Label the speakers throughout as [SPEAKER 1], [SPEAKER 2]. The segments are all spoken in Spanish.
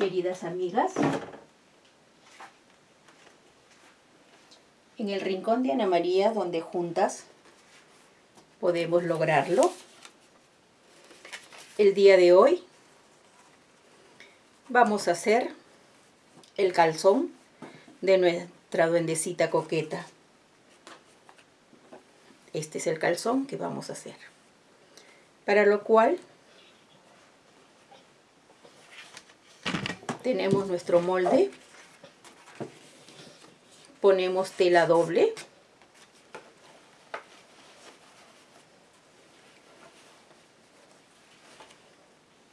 [SPEAKER 1] queridas amigas. En el rincón de Ana María, donde juntas podemos lograrlo. El día de hoy vamos a hacer el calzón de nuestra duendecita coqueta. Este es el calzón que vamos a hacer. Para lo cual tenemos nuestro molde, ponemos tela doble,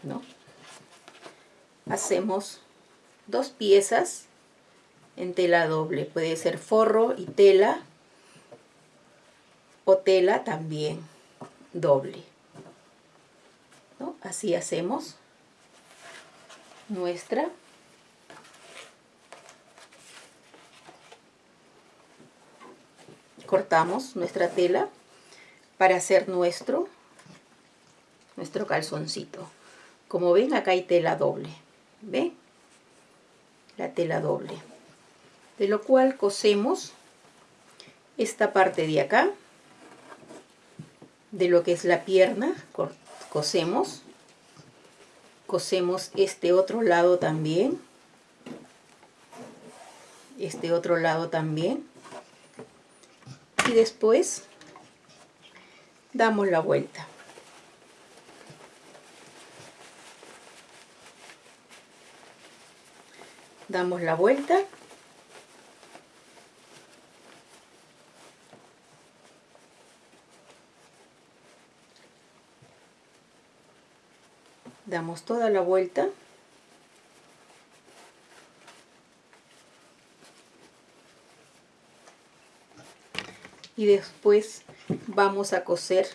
[SPEAKER 1] ¿no? hacemos dos piezas en tela doble, puede ser forro y tela o tela también doble. ¿no? Así hacemos nuestra. Cortamos nuestra tela para hacer nuestro nuestro calzoncito. Como ven acá hay tela doble ¿ven? la tela doble. De lo cual cosemos esta parte de acá de lo que es la pierna cosemos cosemos este otro lado también. Este otro lado también. Y después damos la vuelta. Damos la vuelta damos toda la vuelta. Y después vamos a coser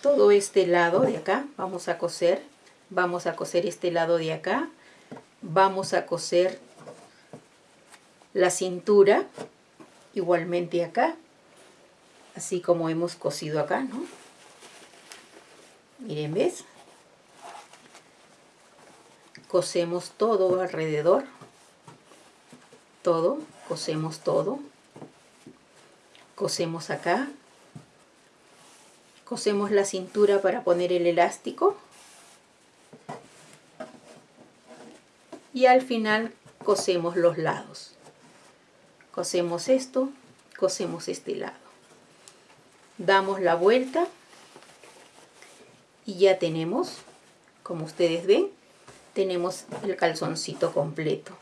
[SPEAKER 1] todo este lado de acá. Vamos a coser vamos a coser este lado de acá. Vamos a coser la cintura igualmente acá así como hemos cosido acá. Miren ves cosemos todo alrededor. Todo cosemos todo. Cosemos acá. Cosemos la cintura para poner el elástico. Y al final cosemos los lados. Cosemos esto cosemos este lado. Damos la vuelta y ya tenemos, como ustedes ven, tenemos el calzoncito completo.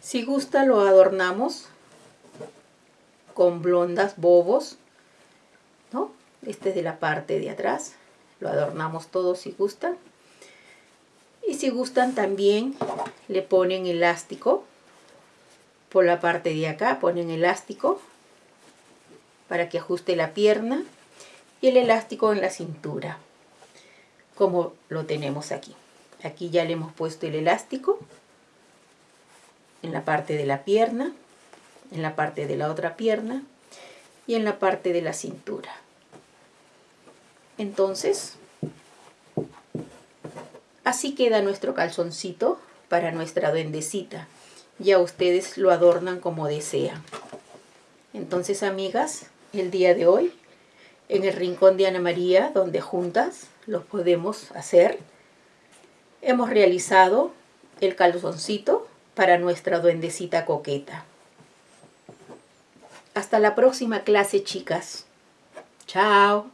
[SPEAKER 1] Si gusta lo adornamos con blondas, bobos, ¿no? Este es de la parte de atrás, lo adornamos todo si gustan. Y si gustan también le ponen elástico por la parte de acá, ponen elástico para que ajuste la pierna y el elástico en la cintura como lo tenemos aquí. Aquí ya le hemos puesto el elástico en la parte de la pierna, en la parte de la otra pierna y en la parte de la cintura. Entonces, así queda nuestro calzoncito para nuestra duendecita. Ya ustedes lo adornan como desean. Entonces, amigas, el día de hoy, en el rincón de Ana María, donde juntas los podemos hacer. Hemos realizado el calzoncito para nuestra duendecita coqueta. Hasta la próxima clase, chicas. Chao.